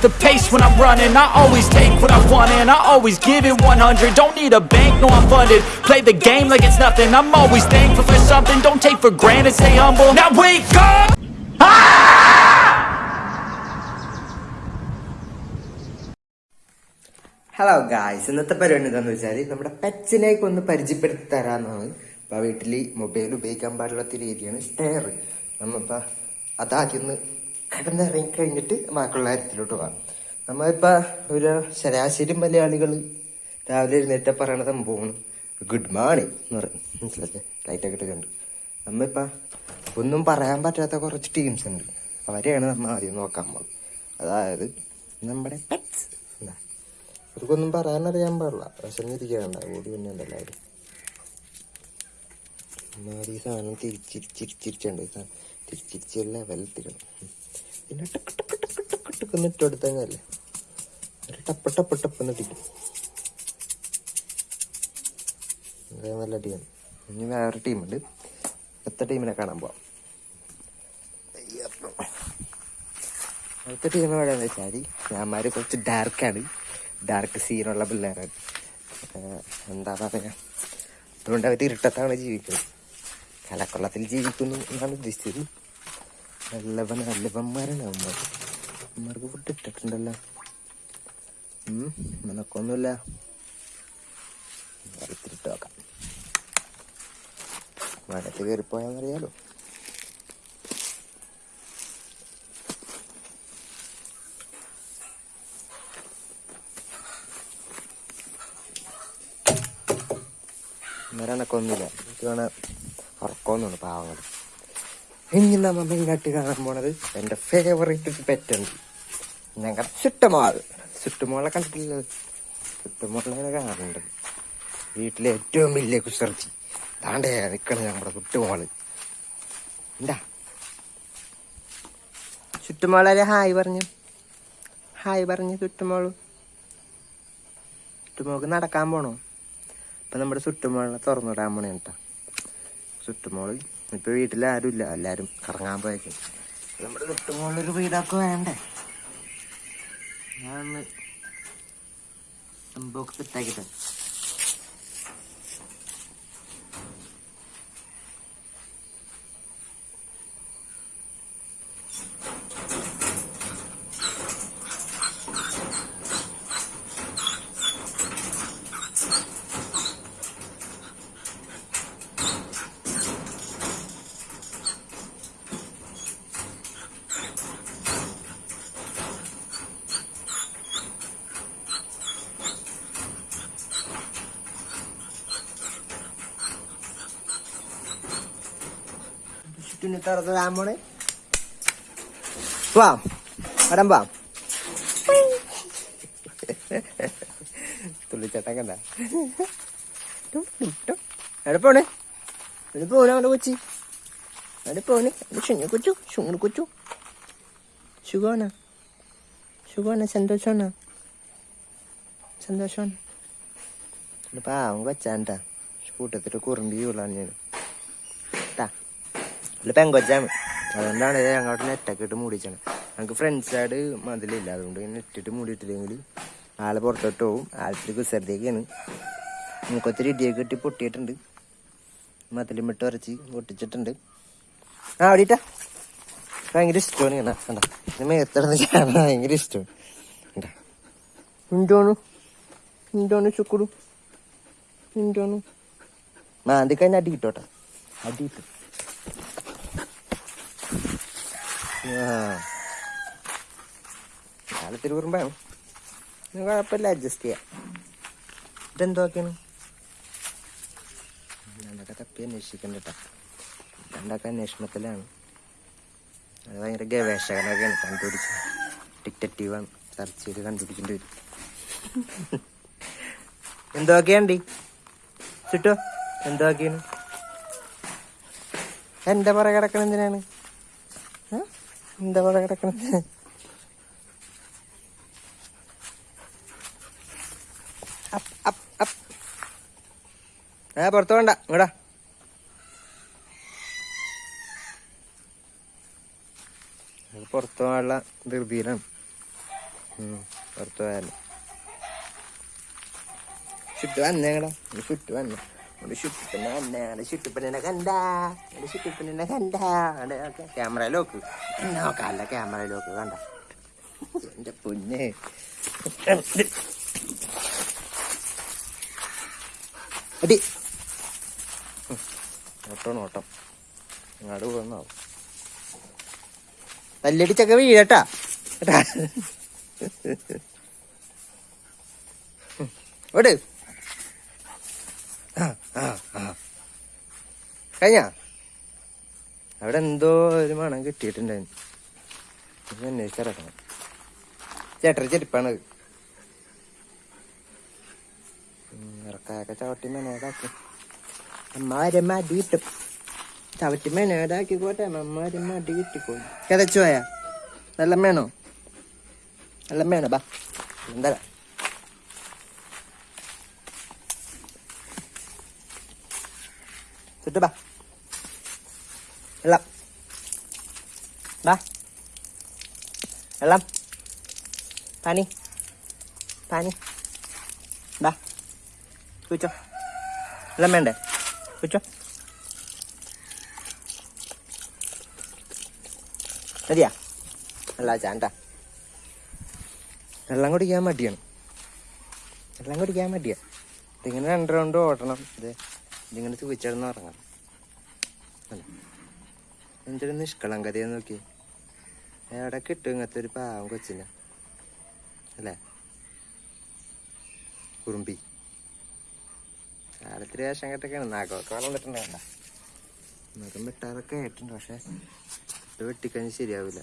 the pace when I'm running I always take what I want and I always give it 100 Don't need a bank, no I'm funded Play the game like it's nothing I'm always thankful for something Don't take for granted, stay humble Now wake up! Hello guys ഇന്നത്തെ പരിപാടി എന്താണെന്ന് വെച്ചാൽ നമ്മുടെ പെറ്റ്സിനെയൊക്കെ ഒന്ന് പരിചയപ്പെടുത്തി തരാമെന്നാണ് ഇപ്പം വീട്ടിൽ mobile ഉപയോഗിക്കാൻ പാടില്ലാത്ത രീതിയാണ് സ്റ്റെയർ നമ്മളിപ്പോൾ അതാദ്യം ഒന്ന് കിടന്നിറങ്ങി കഴിഞ്ഞിട്ട് ബാക്കിയുള്ള കാര്യത്തിലോട്ട് പോകാം നമ്മളിപ്പോൾ ഒരു ശരാശരി മലയാളികൾ രാവിലെ എഴുന്നേറ്റ പറയണ സംഭവമാണ് ഗുഡ് മോർണിംഗ് എന്ന് പറയും. മനസ്സിലാച്ചേ ലൈറ്റൊക്കെ ഇട്ടിട്ടുണ്ട് നമ്മളിപ്പോൾ ഒന്നും പറയാൻ പറ്റാത്ത കുറച്ച് ടീംസ് ഉണ്ട്. അവരെയാണ് നമ്മൾ ആദ്യം നോക്കാൻ പോകുന്നത് അതായത് നമ്മുടെ പെറ്റ്സ് എന്താ അവർക്കൊന്നും പറയാനറിയാൻ പാടില്ല. വിശന്നിരിക്കാണ്ട ഓടി പിന്നെ എല്ലാവരും ഈ സാധനം തിരിച്ചിരിച്ചിരിച്ചിരിച്ചുണ്ട്? തിരിച്ചിരിച്ചെല്ലാം ലെവലെത്തിക്കണം പിന്നെ ടക്ക് ടക്ക് ടക്ക് ടക്ക് ടക്ക് എന്ന് ഇട്ട് കൊടുത്തല്ലേ ഒരു ടപ്പ് ടപ്പ് ടപ്പ് എന്നിട്ടിക്കും നല്ല ടീമാണ് ഇനി വേറെ ടീമുണ്ട്. അടുത്ത ടീമിനെ കാണാൻ പോവാം. അടുത്ത ടീം എവിടെയാന്ന് വെച്ചാൽ ഞാന്മാർ കുറച്ച് ഡാർക്കാണ് ഡാർക്ക് സീനുള്ള പിള്ളേരാണ്. എന്താ പറയാ? അതുകൊണ്ട് അവർ ഇരുട്ടത്താണ് ജീവിക്കുന്നത്. കലക്കൊള്ളത്തിൽ ജീവിക്കുന്നു എന്നാണ് ഉദ്ദേശിച്ചത്. നല്ലവൻ അല്ലവന്മാരാണ് അവന്മാർ അവന്മാർക്ക് ഫുഡ് ഇട്ടിട്ടുണ്ടല്ലോ. ഉം, നിനക്കൊന്നുമില്ല. വറുത്തിട്ട് നോക്കാം മരത്ത് കയറിപ്പോയാന്നറിയാലോ അന്നേരം എനക്കൊന്നുമില്ല. എനിക്ക് വേണ ഉറക്കമൊന്നുമാണ് പാവങ്ങൾ ഇനി നമ്മൾ മെയിനായിട്ട് കാണാൻ പോണത് എന്റെ ഫേവറേറ്റ് പെറ്റുണ്ട് ഞങ്ങളുടെ ചുട്ടമാൾ. ചുട്ടുമോളെ കണ്ടിട്ടില്ല ചുറ്റുമോളെ കാണുന്നുണ്ട്. വീട്ടിലെ ഏറ്റവും വലിയ കുസർച്ചി താണ്ടേ നിൽക്കണത് നമ്മുടെ കുട്ടുമോൾ. എന്താ? ചുറ്റുമോളെ ഹായ് പറഞ്ഞു. ഹായ് പറഞ്ഞു ചുറ്റുമോൾ ചുറ്റുമോൾക്ക് നടക്കാൻ പോണോ? അപ്പം നമ്മുടെ ചുറ്റുമോളിനെ തുറന്നിടാൻ പോണേ കേട്ടോ ചുറ്റുമോൾ ഇപ്പൊ വീട്ടിൽ ആരും ഇല്ല എല്ലാരും കറങ്ങാൻ പോയേക്കും. നമ്മുടെ ചുറ്റുമോളൊരു വീടൊക്കെ വേണ്ടേ? ഞാൻ ബോക്സ് സെറ്റാക്കിട്ടെ ചുറ്റിനെ തുറന്നിടാൻ പോണേ വാ വരാൻ വാ. തുള്ളിച്ചട്ടം കണ്ട. എവിടെ പോണേ? എവിടെ പോണേ അവിടെ കൊച്ചി? പോണേ? എവിടെ കൊച്ചു ചുങ്ങു കൊച്ചു. സുഖമാണ് സുഖമാണ് സന്തോഷമാണ് സന്തോഷമാണ് പാവം കൊച്ചാണ്ട. കൂട്ടത്തിട്ട് കുറുമ്പി വീളാണ് ഞാൻ. അല്ല പെങ്കൊച്ചാണ്. അതുകൊണ്ടാണ് ഇത് ഞങ്ങളുടെ നെറ്റൊക്കെ ഇട്ട് മൂടിച്ചാണ് ഞങ്ങൾക്ക് ഫ്രണ്ട്സായിട്ട് മതിലില്ല. അതുകൊണ്ട് നെറ്റിട്ട് മൂടിയിട്ടില്ലെങ്കിൽ ആളെ പുറത്തോട്ട് പോകും ആൾക്കൊരു കുസരത്തേക്കാണ് നമുക്കൊത്തിരി ഇടിയൊക്കെ ഇട്ടി പൊട്ടിയിട്ടുണ്ട്. മതിലും ഇട്ട് ഉരച്ച് പൊട്ടിച്ചിട്ടുണ്ട്. ആ അവിടെയിട്ടാ ഭയങ്കര ഇഷ്ടമാണ് ഇങ്ങനെ. കണ്ട? ഇത് മേത്തടന്ന് കാണാൻ ഭയങ്കര ഇഷ്ടമാണ്. കണ്ട? എന്തോണു എന്തോണു ചുക്കുടു എന്തോണു മാന്തി കഴിഞ്ഞാൽ അടി കിട്ടോട്ടെ അടി കിട്ടും. നാളെ നിങ്ങൾ കുഴപ്പമില്ല അഡ്ജസ്റ്റ് ചെയ്യാം. ഇതെന്തൊക്കെയാണ് രണ്ടൊക്കെ തപ്പി അന്വേഷിക്കണ്ട കേട്ടോ രണ്ടൊക്കെ അന്വേഷണത്തിലാണ്? അത് ഭയങ്കര ഗവേഷകനൊക്കെയാണ് കണ്ടുപിടിച്ച് ഡിറ്റക്റ്റീവാണ്. സെർച്ച് ചെയ്ത് കണ്ടുപിടിക്കേണ്ടി വരും. എന്തൊക്കെയുണ്ട് ചുട്ടോ എന്തൊക്കെയാണ് എന്റെ പുറകെ കിടക്കണ എന്തിനാണ്? എന്റെ പറയാ കിടക്കണത്? പുറത്ത് വേണ്ട ഇങ്ങടാ പുറത്ത് പോകാനുള്ള ധൃതിയിലാണ്. പുറത്തു പോയാലും. ചുറ്റു വന്നേങ്ങടാ ചുറ്റു വന്നു. ഒരു എന്നെ ചുറ്റുപ്പനെ കണ്ട ചുറ്റുപ്പനെ കണ്ട അവിടെ ക്യാമറ ലോക്ക് നോക്കാല്ല ക്യാമറ ലോക്ക് കണ്ട എന്റെ പൊന്നെ അടി ഓട്ടോ ഓട്ടം അങ്ങോട്ട് പോകുന്നാവും തല്ലടിച്ചൊക്കെ വീഴട്ടാ കേട്ടാ ഓട് കഴിഞ്ഞ? അവിടെ എന്തോ ഒരു മണം കിട്ടിയിട്ടുണ്ടായിരുന്നു. അന്വേഷിച്ചറക്കണം ചെരുപ്പാണ് ചെരുപ്പാണത്. ഇറക്കായൊക്കെ ചവിട്ടി മെനേടാക്കി അമ്മാരെ മടി കിട്ടും ചവിട്ടി അമ്മാരെ മടി കിട്ടിക്കോളും കിതച്ചു പോയാ വെള്ളം വേണോ? വെള്ളം വേണോ? ബാ. എന്താ? ചുറ്റു ബാ വെള്ളം ബാ വെള്ളം പാനി പാനി ബാ കുച്ചോ വെള്ളം വേണ്ടേ കുച്ചോ മതിയാ വെള്ളം ചാണ്ട വെള്ളം കുടിക്കാൻ മടിയാണ് വെള്ളം കുടിക്കാൻ മടിയാണ് ഇതിങ്ങനെ രണ്ട് റൗണ്ട് ഓടണം ഇത് ഇതിങ്ങനെ തൂച്ചിടന്ന് ഉറങ്ങണം. അല്ല? എന്തൊരു നിഷ്കളങ്കതയെ നോക്കി എവിടെ കിട്ടും ഇങ്ങനത്തെ ഒരു പാവം കൊച്ചിനെ. അല്ലേ? കുറുമ്പി. കാലത്തിരി വേഷം കെട്ടൊക്കെയാണ്. നാഗമൊക്കെ വളർന്നിട്ടുണ്ടാവണ്ട നഖം വെട്ടാറൊക്കെ ആയിട്ടുണ്ട് പക്ഷെ ഇത് വെട്ടിക്കഴിഞ്ഞ് ശരിയാവില്ല.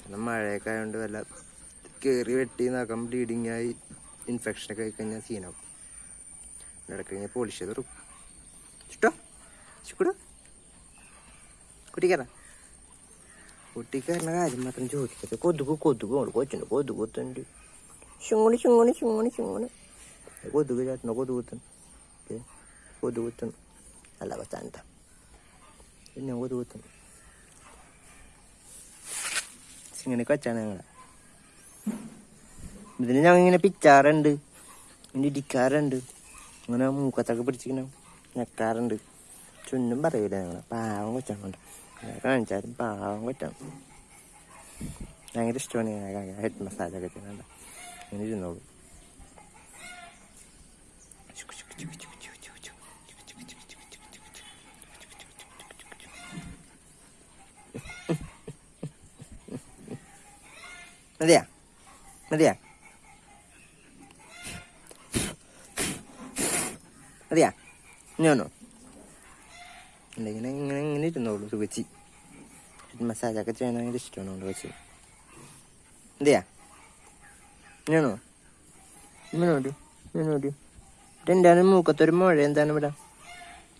കാരണം മഴയൊക്കെ ആയതുകൊണ്ട് വല്ല കയറി വെട്ടി നഖം ബ്ലീഡിങ് ആയി ഇൻഫെക്ഷനൊക്കെ ആയി കഴിഞ്ഞാൽ സീനാവും ഇടയ്ക്ക് കഴിഞ്ഞാൽ പോളിഷ് ചെയ്ത് ഇഷ്ടോ ചുക്കുടോ. കുട്ടിക്കാരാ കുട്ടിക്കാരന്റെ കാര്യം മാത്രം ചോദിക്കരുത്. കൊതുക് കൊതുക്. കൊണ്ട് കൊച്ചുണ്ട് കൊതുക് കുത്തുണ്ട് ചുങ്ങണി ചുങ്ങണി ചുങ്ങണി ചുങ്ങണി കൊതുക് ചേട്ടനോ കൊതുക് കുത്തുന്നു. കൊതു കുത്തുന്നു. അല്ല കൊച്ചാണ്ട പിന്നെ കൊതുക് കുത്തുന്നു. ഇങ്ങനെ കൊച്ചാണ് ഞങ്ങളെ. ഇതിന് ഞങ്ങൾ ഇങ്ങനെ പിച്ചാറുണ്ട് ഇടിക്കാറുണ്ട്. അങ്ങനെ മൂക്കത്തൊക്കെ പിടിച്ചിങ്ങനെ ഞെക്കാറുണ്ട് ചുന്നും പറയൂല ഞങ്ങളെ പാവം കൊച്ചാണ് കൊണ്ട് കാണിച്ചാലും പാവം കൊച്ചാണ് ഭയങ്കര ഇഷ്ടമാണ് ഞാൻ ഹെഡ് മസാജൊക്കെ ചെയ്യുന്നുണ്ട് അങ്ങനെ ഇരുന്നോളൂ മതിയാ മതിയാ മതിയാ ഞാനോ അല്ല ഇങ്ങനെ ഇങ്ങനെ ഇങ്ങനെ ഇരുന്നോളൂ സുഖച്ചി മസാജൊക്കെ ചെയ്യാൻ ഭയങ്കര ഇഷ്ടമാണ് കൊണ്ട് വെച്ച് എന്തെയാ ഞാനോ ഇങ്ങനോട്ട് ഇങ്ങനോട്ട് ഇതെന്താണ്? മൂക്കത്തൊരു മുഴ എന്താണ് ഇവിടെ?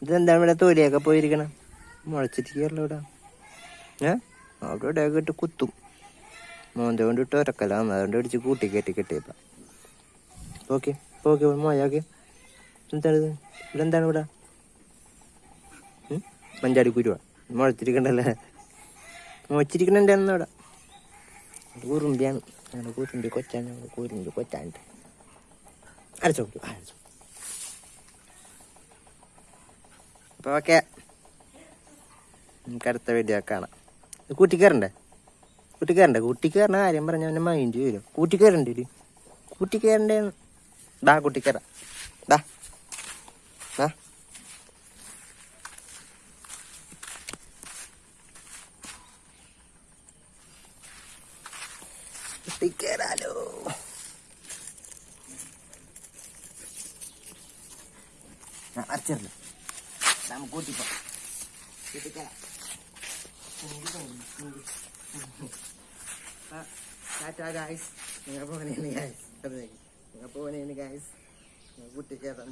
ഇതെന്താണ് ഇവിടെ തൊലിയൊക്കെ പോയിരിക്കണം? മുളച്ചിരിക്കുകയല്ലോ ഇവിടെ. ഏ? അവിടെ ഇവിടെ ഇട്ട് കുത്തും. മോന്ത കൊണ്ട് ഇട്ട് ഉരക്കലാണ് അതുകൊണ്ട് ഇടിച്ച് കൂട്ടി കെട്ടി കെട്ടിയപ്പ ഓക്കെ ഓക്കെ മോയാക്കെ എന്താണ് ഇത്? ഇവിടെ എന്താണ് ഇവിടെ? ഉം? മഞ്ചാടി കുരുവ. മുളച്ചിരിക്കണ്ടല്ലേ മുളച്ചിരിക്കണുണ്ട് എന്നവിടെ കൂറുമ്പിയാണ്. ഞങ്ങളുടെ കൂറുമ്പി കൊച്ചാണ് ഞങ്ങളുടെ കൂരുമ്പി കൊച്ചാണ്ട്. അരച്ചോ അരച്ചോ അപ്പോൾ ഓക്കെ. നമുക്ക് അടുത്ത വീഡിയോ കാണാം. കൂട്ടിക്കയറണ്ടേ കൂട്ടിക്കയറണ്ടേ കൂട്ടിക്കയറുന്ന കാര്യം പറഞ്ഞ അവന്റെ മൈൻഡ് വരും. കൂട്ടിക്കയറണ്ടേ ഒരു ദാ ഡാ കൂട്ടിക്കയറ ഡാ കൂട്ടിക്കയറാലോ ആ അരച്ചേർന്നു നമുക്ക് കൂട്ടിപ്പോ കൂട്ടിക്കയറാം ടാറ്റാ ഗായ്സ്. നിങ്ങൾ പോണേന് ഗായ്സ്. നിങ്ങൾ പോണേന് ഗായ്സ്. നിങ്ങൾ കുട്ടിക്കയറാൻ